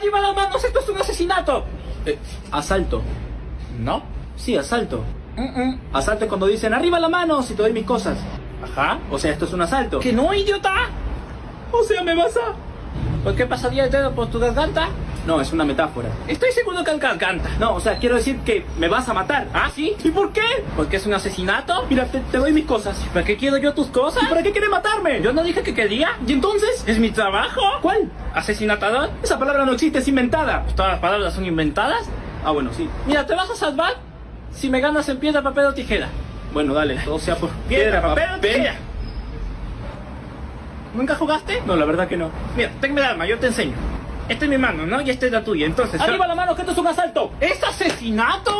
¡Arriba las manos! ¡Esto es un asesinato! Eh, asalto. ¿No? Sí, asalto. Mm, mm. Asalto es cuando dicen arriba las manos y te doy mis cosas. Ajá. O sea, esto es un asalto. ¿Que no, idiota? O sea, me vas a... ¿Por qué pasaría el dedo por tu garganta? No, es una metáfora. Estoy seguro que el garganta. No, o sea, quiero decir que me vas a matar. ¿Ah, sí? ¿Y por qué? ¿Porque es un asesinato? Mira, te, te doy mis cosas. ¿Para qué quiero yo tus cosas? ¿Y para qué quieres matarme? Yo no dije que quería. ¿Y entonces? ¿Es mi trabajo? ¿Cuál? ¿Asesinatador? Esa palabra no existe, es inventada. Pues todas las palabras son inventadas. Ah, bueno, sí. Mira, ¿te vas a salvar? Si me ganas en piedra, papel o tijera. Bueno, dale, todo sea por Piedra, papel o tijera. ¿Nunca jugaste? No, la verdad que no. Mira, tenme el arma, yo te enseño. Esta es mi mano, ¿no? Y esta es la tuya. Entonces, ¡Arriba la mano, que esto es un asalto! ¿es asesinato?